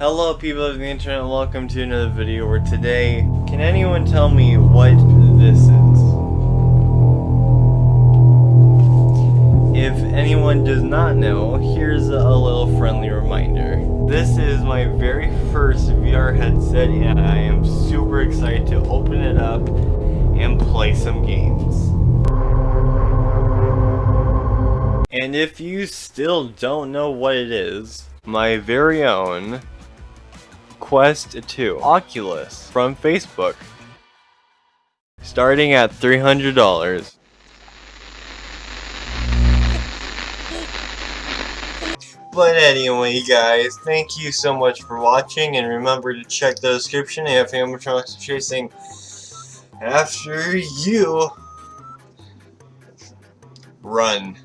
Hello people of the internet, welcome to another video where today, can anyone tell me what this is? If anyone does not know, here's a little friendly reminder. This is my very first VR headset and I am super excited to open it up and play some games. And if you still don't know what it is, my very own Quest 2 Oculus from Facebook. Starting at $300. But anyway guys, thank you so much for watching and remember to check the description if animatronics are chasing after you. Run.